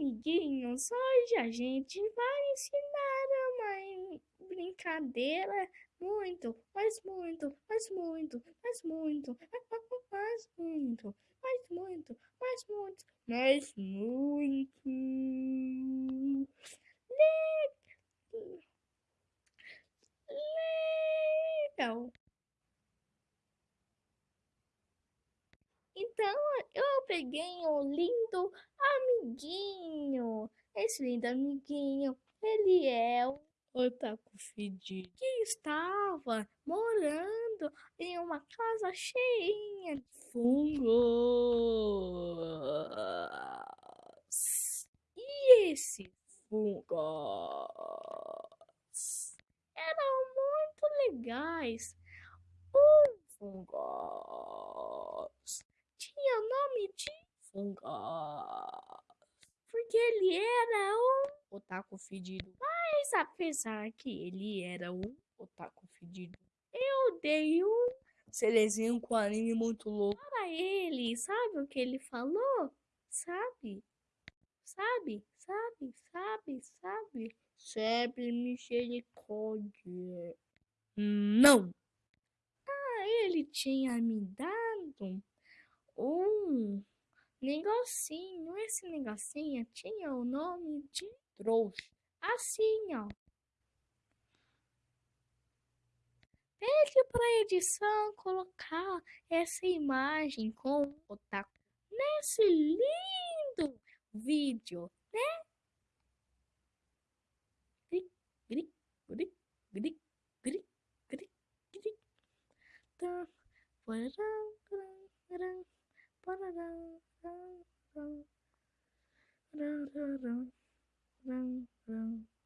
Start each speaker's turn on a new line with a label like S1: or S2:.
S1: Amiguinhos, hoje a gente vai ensinar uma brincadeira muito, mas muito, mas muito, mas muito, mais muito, mais muito, mais muito, mais muito. Legal. Então eu peguei um lindo amiguinho. Esse lindo amiguinho, ele é o otaku fedido que estava morando em uma casa cheinha de fungos. E esses fungos eram muito legais. Um fungos tinha nome de fungos porque ele era um otaku fedido. Mas apesar que ele era um otaku fedido, eu dei um selezinho com anime muito louco para ele. Sabe o que ele falou? Sabe? Sabe? Sabe? Sabe? Sabe? Sempre misericórdia. Não! Ah, ele tinha me dado um negocinho. Esse negocinho tinha o nome de trouxa. Assim, ó. Pede para edição colocar essa imagem com o otaku nesse lindo vídeo, né? Gri, gri, gri, gri, gri, gri, gri. Round, round, round, round, round, round, round.